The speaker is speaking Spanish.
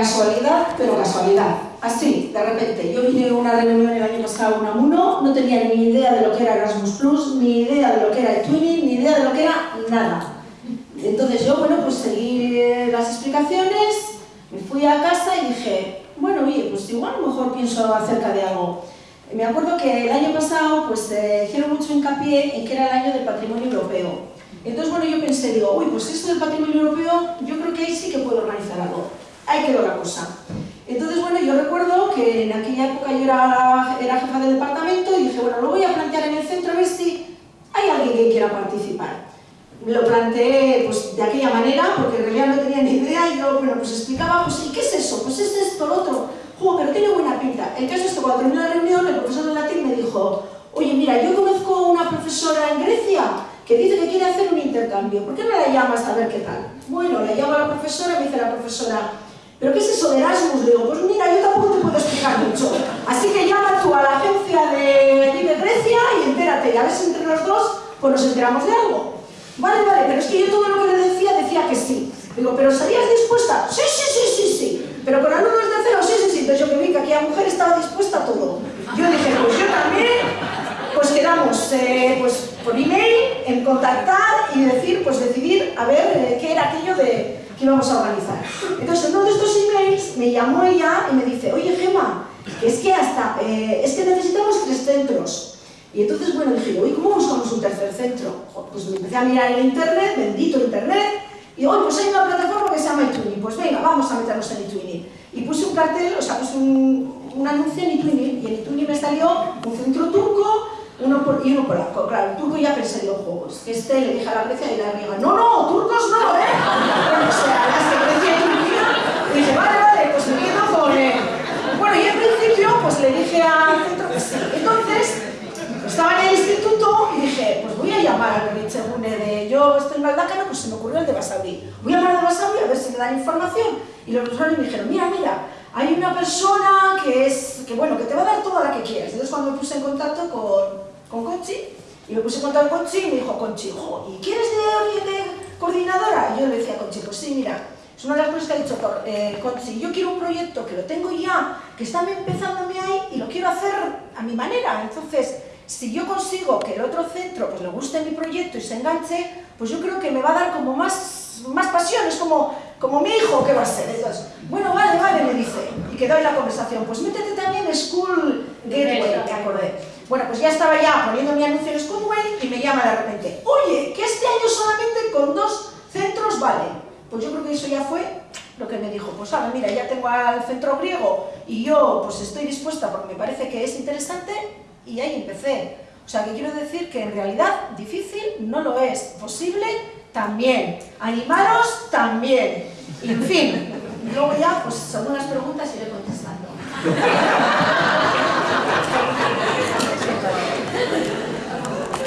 Casualidad, pero casualidad. Así, de repente, yo vine a una reunión el año pasado en Amuno, no tenía ni idea de lo que era Erasmus Plus, ni idea de lo que era el Twinning, ni idea de lo que era nada. Entonces yo, bueno, pues seguí las explicaciones, me fui a casa y dije, bueno, oye, pues igual a lo mejor pienso acerca de algo. Me acuerdo que el año pasado, pues eh, hicieron mucho hincapié en que era el año del patrimonio europeo. Entonces, bueno, yo pensé, digo, uy, pues esto del patrimonio europeo, yo creo que ahí sí que puedo organizar algo. Ahí quedó la cosa. Entonces, bueno, yo recuerdo que en aquella época yo era, jefa del departamento y dije, bueno, lo voy a plantear en el centro a ver si hay alguien que quiera participar. Lo planteé pues, de aquella manera, porque en realidad no tenía ni idea, y yo, bueno, pues explicaba, pues, ¿y qué es eso? Pues es esto, lo otro. ¡Jo, pero tiene buena pinta! El caso es que cuando terminó la reunión, el profesor de latín me dijo, oye, mira, yo conozco una profesora en Grecia que dice que quiere hacer un intercambio, ¿por qué no la llamas a ver qué tal? Bueno, la llamo a la profesora me dice la profesora, ¿pero qué es eso de Erasmus? Le digo, pues mira, yo tampoco te puedo explicar mucho. Así que llama tú a la agencia de Grecia y entérate, y a ver si entre los dos pues nos enteramos de algo. Vale, vale, pero es que yo todo lo que le decía, decía que sí. Digo, ¿pero estarías dispuesta? Sí, sí, sí, sí, sí. ¿Pero con alumnos de cero? Sí, sí, sí. Entonces yo que vi que aquella mujer estaba dispuesta a todo. Yo dije, pues yo también pues quedamos eh, pues, por email en contactar y decir, pues decidir a ver eh, qué era aquello de, que íbamos a organizar. Entonces, en uno de estos emails me llamó ella y me dice, oye Gema, es que hasta, eh, es que necesitamos tres centros. Y entonces, bueno, dije, oye, ¿cómo buscamos un tercer centro? Pues me empecé a mirar en internet, bendito internet, y hoy pues hay una plataforma que se llama eTwinning, pues venga, vamos a meternos en eTwinning. Y puse un cartel, o sea, puse un, un anuncio en eTwinning, y en eTwinning me salió un centro turco uno por, y uno polaco. Claro, el turco ya pensé, los juegos. Este le dije a la Grecia y la griega, no, no, turcos no, ¿eh? Bueno, o sea, las que Grecia y Turquía, dije, vale, vale, pues quedo con él. Bueno, y al principio, pues le dije al centro que sí. Entonces, estaba en el instituto y dije, pues voy a llamar a Berrichegune de yo estoy en Galdácano, pues se me ocurrió el de Basauri. Voy a llamar al de Basauri a ver si me dan información. Y los profesores me dijeron, mira, mira, hay una persona que es, que bueno, que te va a dar toda la que quieras. Entonces cuando me puse en contacto con con Conchi, y me puse a contar con Conchi y me dijo Conchi, ¿y quieres de, de coordinadora? Y yo le decía a Conchi, pues sí, mira, es una de las cosas que ha dicho eh, Conchi, yo quiero un proyecto que lo tengo ya, que está mí ahí y lo quiero hacer a mi manera, entonces si yo consigo que el otro centro pues, le guste mi proyecto y se enganche, pues yo creo que me va a dar como más, más pasión, es como, como mi hijo que va a ser. Entonces, bueno, dice, y quedó en la conversación, pues métete también School Gateway, que acordé. Bueno, pues ya estaba ya poniendo mi anuncio en Schoolway y me llama de repente, oye, que este año solamente con dos centros vale. Pues yo creo que eso ya fue lo que me dijo, pues ahora mira, ya tengo al centro griego y yo pues estoy dispuesta porque me parece que es interesante y ahí empecé. O sea, que quiero decir que en realidad difícil no lo es, posible también, animaros también. Y en fin, luego ya, pues son unas preguntas iré contestando.